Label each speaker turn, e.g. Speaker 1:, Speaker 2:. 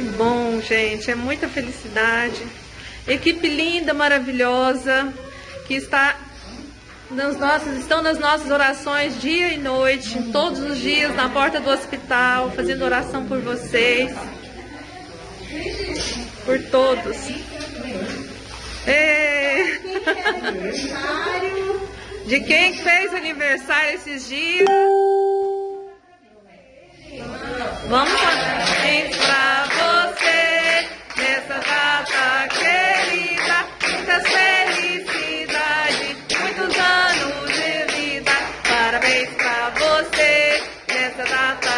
Speaker 1: bom, gente. É muita felicidade. Equipe linda, maravilhosa, que está nas nossas, estão nas nossas orações dia e noite, todos os dias na porta do hospital, fazendo oração por vocês, por todos. É. De quem fez aniversário esses dias? Vamos você nessa data.